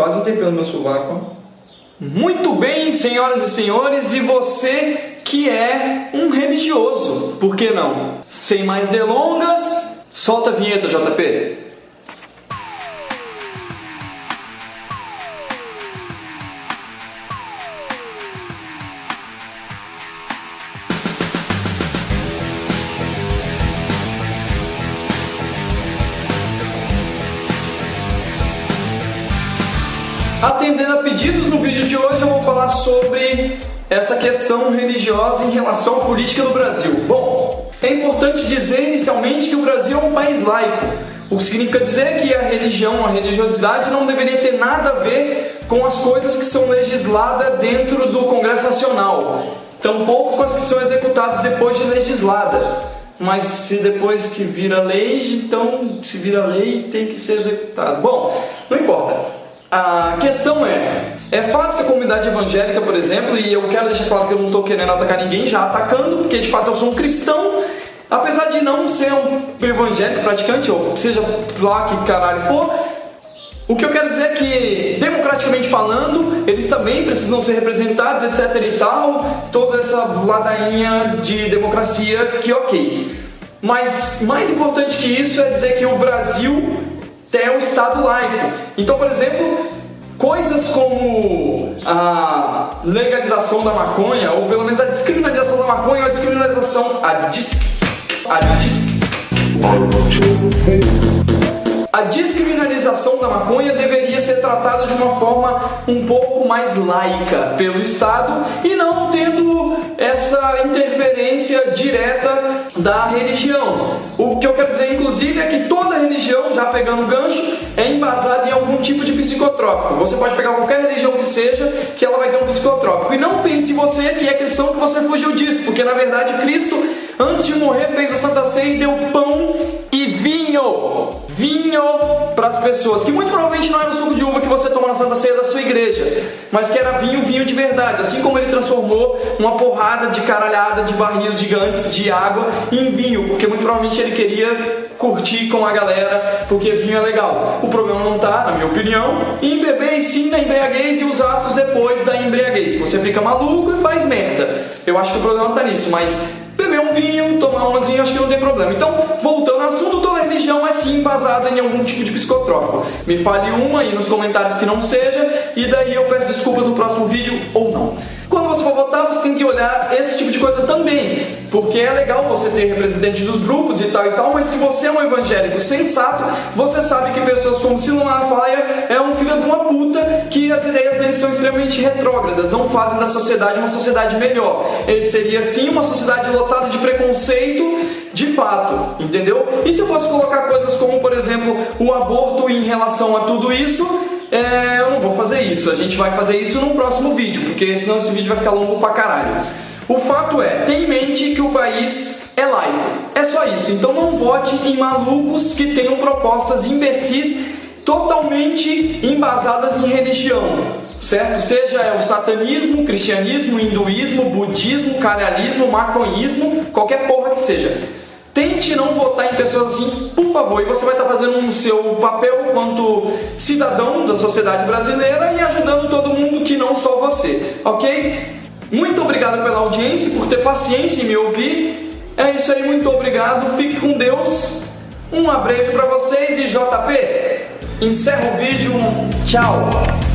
quase um tempinho no meu sovaco. Muito bem, senhoras e senhores, e você que é um religioso, por que não? Sem mais delongas, solta a vinheta, JP. Atendendo a pedidos no vídeo de hoje, eu vou falar sobre essa questão religiosa em relação à política no Brasil. Bom, é importante dizer inicialmente que o Brasil é um país laico, o que significa dizer que a religião, a religiosidade não deveria ter nada a ver com as coisas que são legisladas dentro do Congresso Nacional, tampouco com as que são executadas depois de legislada. Mas se depois que vira lei, então se vira lei tem que ser executado. Bom, não importa. A questão é, é fato que a comunidade evangélica, por exemplo, e eu quero deixar claro que eu não estou querendo atacar ninguém já atacando, porque de fato eu sou um cristão, apesar de não ser um evangélico praticante, ou seja lá que caralho for, o que eu quero dizer é que, democraticamente falando, eles também precisam ser representados, etc e tal, toda essa ladainha de democracia que ok. Mas mais importante que isso é dizer que o Brasil é um Estado laico. Então, por exemplo, coisas como a legalização da maconha, ou pelo menos a descriminalização da maconha, ou a descriminalização. A dis. A dis. A descriminalização da maconha deveria ser tratada de uma forma um pouco mais laica pelo Estado e não tendo essa interferência direta da religião. O que eu quero dizer, inclusive, é que toda religião, já pegando gancho, é embasada em algum tipo de psicotrópico. Você pode pegar qualquer religião que seja, que ela vai ter um psicotrópico. E não pense você que é cristão que você fugiu disso, porque na verdade Cristo, antes de morrer, fez a Santa Ceia e deu pão para as pessoas, que muito provavelmente não era o suco de uva que você toma na Santa Ceia da sua igreja, mas que era vinho, vinho de verdade. Assim como ele transformou uma porrada de caralhada de barris gigantes de água em vinho, porque muito provavelmente ele queria curtir com a galera, porque vinho é legal. O problema não está, na minha opinião, em beber e sim na embriaguez e os atos depois da embriaguez. Você fica maluco e faz merda. Eu acho que o problema está nisso, mas beber um vinho, tomar um acho que não tem problema. Então, voltando ao assunto, toda religião é sim embasada em algum tipo de psicotrópico. Me fale uma aí nos comentários que não seja, e daí eu peço desculpas no próximo vídeo ou não. Quando você for votar, você tem que olhar esse tipo de coisa também, porque é legal você ter representantes dos grupos e tal e tal, mas se você é um evangélico sensato, você sabe que pessoas como Silon Malafaia é um filho de uma puta que as ideias dele são extremamente retrógradas, não fazem da sociedade uma sociedade melhor. Ele seria sim uma sociedade lotada de preconceito de fato, entendeu? E se eu fosse colocar coisas como, por exemplo, o aborto em relação a tudo isso, é, eu não vou fazer isso. A gente vai fazer isso no próximo vídeo, porque senão esse vídeo vai ficar longo pra caralho. O fato é, tenha em mente que o país é laico. É só isso. Então não vote em malucos que tenham propostas imbecis totalmente embasadas em religião, certo? Seja o satanismo, cristianismo, hinduísmo, budismo, caralismo, maconhismo, qualquer porra que seja. Tente não votar em pessoas assim, por favor, e você vai estar fazendo o seu papel quanto cidadão da sociedade brasileira e ajudando todo mundo que não só você, ok? Muito obrigado pela audiência, por ter paciência em me ouvir. É isso aí, muito obrigado, fique com Deus. Um abraço para vocês e JP, encerra o vídeo, tchau!